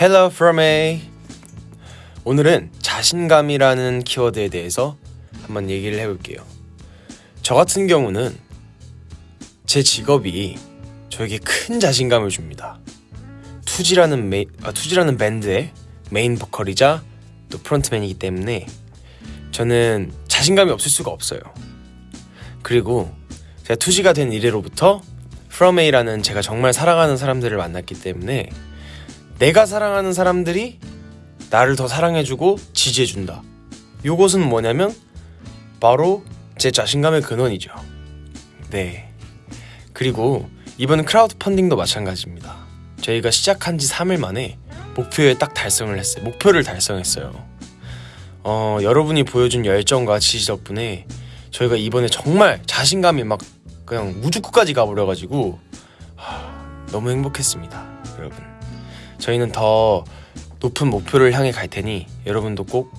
Hello From A. 오늘은 자신감이라는 키워드에 대해서 한번 얘기를 해볼게요. 저 같은 경우는 제 직업이 저에게 큰 자신감을 줍니다. 투지라는 메 아, 투지라는 밴드의 메인 보컬이자 또 frontman이기 때문에 저는 자신감이 없을 수가 없어요. 그리고 제가 투지가 된 이래로부터 From A라는 제가 정말 사랑하는 사람들을 만났기 때문에 내가 사랑하는 사람들이 나를 더 사랑해주고 지지해준다. 요것은 뭐냐면 바로 제 자신감의 근원이죠. 네. 그리고 이번 크라우드 펀딩도 마찬가지입니다. 저희가 시작한 지 3일 만에 목표에 딱 달성을 했어요. 목표를 달성했어요. 어, 여러분이 보여준 열정과 지지 덕분에 저희가 이번에 정말 자신감이 막 그냥 우주 끝까지 가버려가지고 하, 너무 행복했습니다, 여러분. 저희는 더 높은 목표를 향해 갈 테니 여러분도 꼭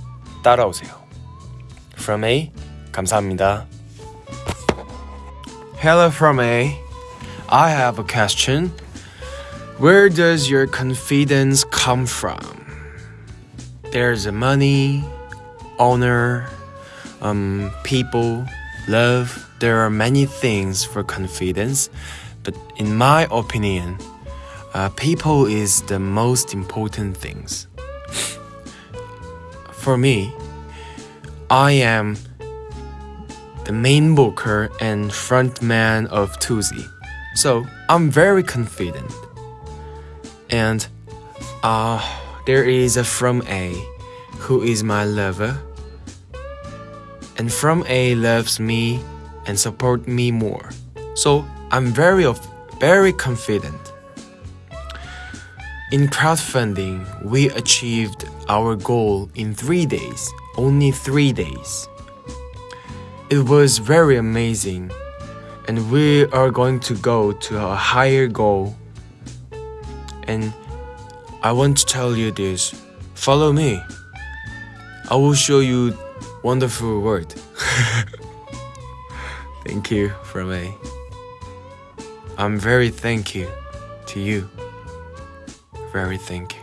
따라오세요. From A 감사합니다. Hello from A. I have a question. Where does your confidence come from? There's money, honor, um, people, love. There are many things for confidence, but in my opinion, uh, people is the most important things. For me, I am the main vocal and frontman of Tuzi, so I'm very confident. And uh, there is a from A who is my lover, and from A loves me and support me more. So I'm very of very confident. In crowdfunding, we achieved our goal in three days, only three days. It was very amazing, and we are going to go to a higher goal. And I want to tell you this follow me. I will show you wonderful word. thank you from. I'm very thank you to you. Very thank you.